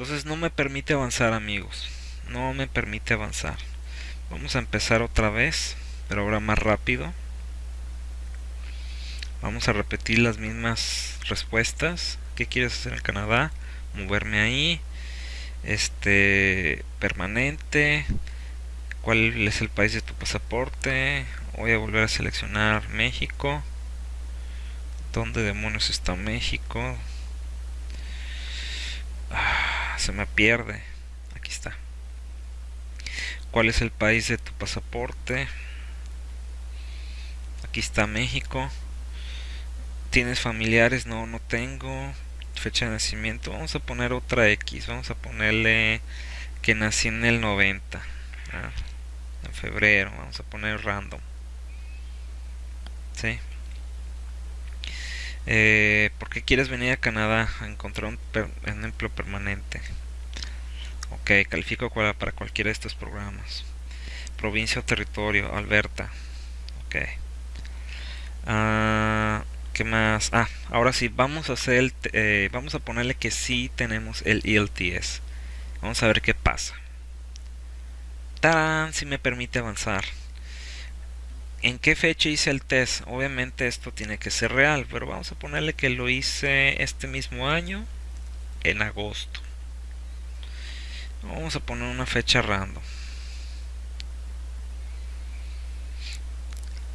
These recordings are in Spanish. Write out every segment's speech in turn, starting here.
entonces no me permite avanzar amigos. No me permite avanzar. Vamos a empezar otra vez pero ahora más rápido. Vamos a repetir las mismas respuestas. ¿qué quieres hacer en Canadá? moverme ahí. Este permanente. Cuál es el país de tu pasaporte voy a volver a seleccionar México. ¿dónde demonios está México? Se me pierde. Aquí está. ¿cuál es el país de tu pasaporte? aquí está México. ¿tienes familiares? no, no tengo. Fecha de nacimiento. Vamos a poner otra X. Vamos a ponerle que nací en el 90 en febrero. Vamos a poner random. ¿sí? Eh, ¿por qué quieres venir a Canadá a encontrar un, empleo permanente? ok, califico para cualquiera de estos programas provincia o territorio, Alberta ok ah más? Ah, ahora sí, vamos a hacer el, eh, vamos a ponerle que sí tenemos el ELTS. Vamos a ver qué pasa. ¡Tarán! Si me permite avanzar. ¿En qué fecha hice el test? Obviamente esto tiene que ser real, pero vamos a ponerle que lo hice este mismo año, en agosto. Vamos a poner una fecha random.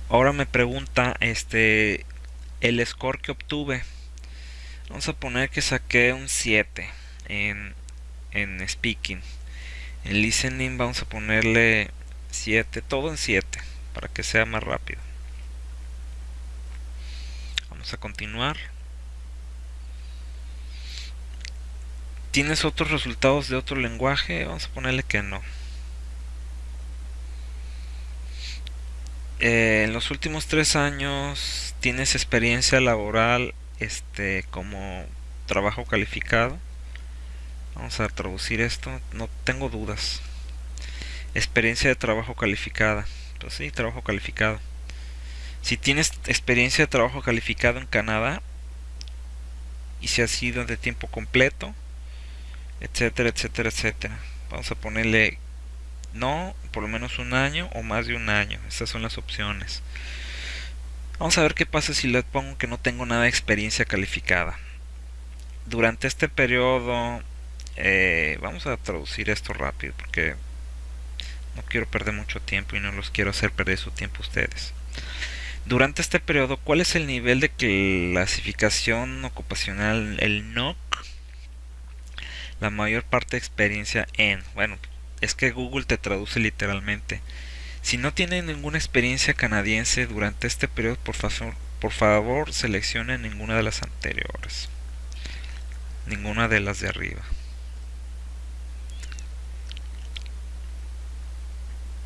Ahora me pregunta, este, el score que obtuve vamos a poner que saqué un 7 en, en speaking en listening vamos a ponerle 7 todo en 7 para que sea más rápido. Vamos a continuar. ¿Tienes otros resultados de otro lenguaje? Vamos a ponerle que no. Eh, en los últimos tres años tienes experiencia laboral este como trabajo calificado vamos a traducir esto. No tengo dudas. Experiencia de trabajo calificada trabajo calificado si tienes experiencia de trabajo calificado en Canadá y si ha sido de tiempo completo etcétera etcétera etcétera vamos a ponerle no, por lo menos un año o más de un año. Estas son las opciones. Vamos a ver qué pasa si le pongo que no tengo nada de experiencia calificada. Durante este periodo, eh, vamos a traducir esto rápido porque no quiero perder mucho tiempo y no los quiero hacer perder su tiempo a ustedes. Durante este periodo, ¿cuál es el nivel de clasificación ocupacional, el NOC? La mayor parte de experiencia en, bueno, es que Google te traduce literalmente. Si no tiene ninguna experiencia canadiense durante este periodo, por favor, por favor seleccione ninguna de las anteriores. Ninguna de las de arriba.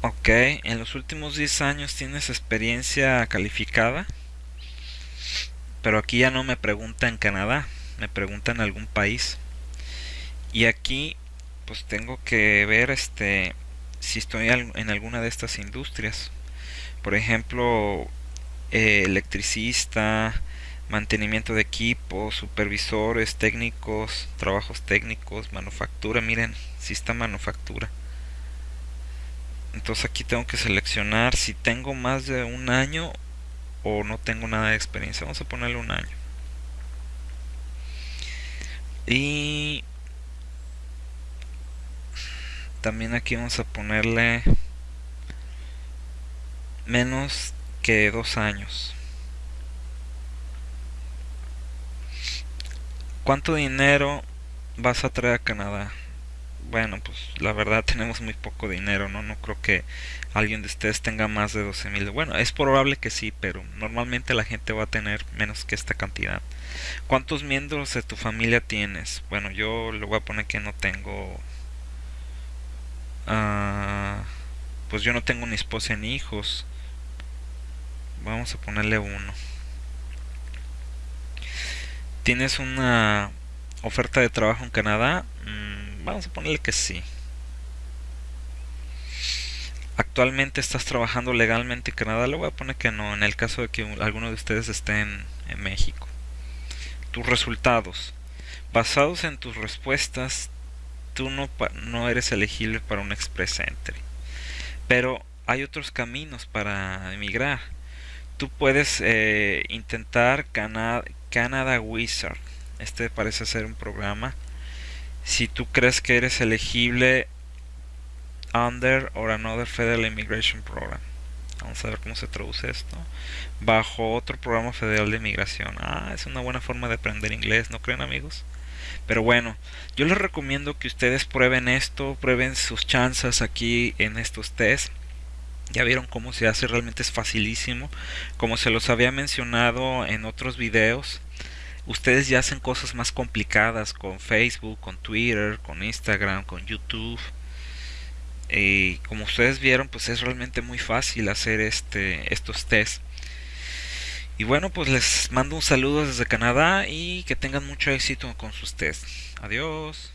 Ok, en los últimos 10 años tienes experiencia calificada. Pero aquí ya no me pregunta en Canadá, me pregunta en algún país. Y aquí pues tengo que ver este si estoy en alguna de estas industrias por ejemplo eh, electricista mantenimiento de equipos supervisores técnicos trabajos técnicos manufactura miren si está manufactura entonces aquí tengo que seleccionar si tengo más de un año o no tengo nada de experiencia. Vamos a ponerle un año. Y también aquí vamos a ponerle menos que dos años. ¿cuánto dinero vas a traer a Canadá? Bueno pues la verdad tenemos muy poco dinero no no creo que alguien de ustedes tenga más de 12 mil bueno es probable que sí pero normalmente la gente va a tener menos que esta cantidad ¿cuántos miembros de tu familia tienes? bueno yo le voy a poner que no tengo Ah, pues yo no tengo ni esposa ni hijos. Vamos a ponerle uno. ¿Tienes una oferta de trabajo en Canadá? Vamos a ponerle que sí. ¿Actualmente estás trabajando legalmente en Canadá? Le voy a poner que no, en el caso de que alguno de ustedes esté en México. Tus resultados. Basados en tus respuestas, tú no, no eres elegible para un Express Entry. Pero hay otros caminos para emigrar. Tú puedes eh, intentar Canada Wizard. Este parece ser un programa. Si tú crees que eres elegible under or another federal immigration program. Vamos a ver cómo se traduce esto. Bajo otro programa federal de inmigración. Ah, es una buena forma de aprender inglés, ¿no creen amigos? Pero bueno, yo les recomiendo que ustedes prueben esto, prueben sus chances aquí en estos test. Ya vieron cómo se hace, realmente es facilísimo. Como se los había mencionado en otros videos, ustedes ya hacen cosas más complicadas con Facebook, con Twitter, con Instagram, con YouTube. Y como ustedes vieron, pues es realmente muy fácil hacer este estos tests. Y bueno, pues les mando un saludo desde Canadá y que tengan mucho éxito con sus tests. Adiós.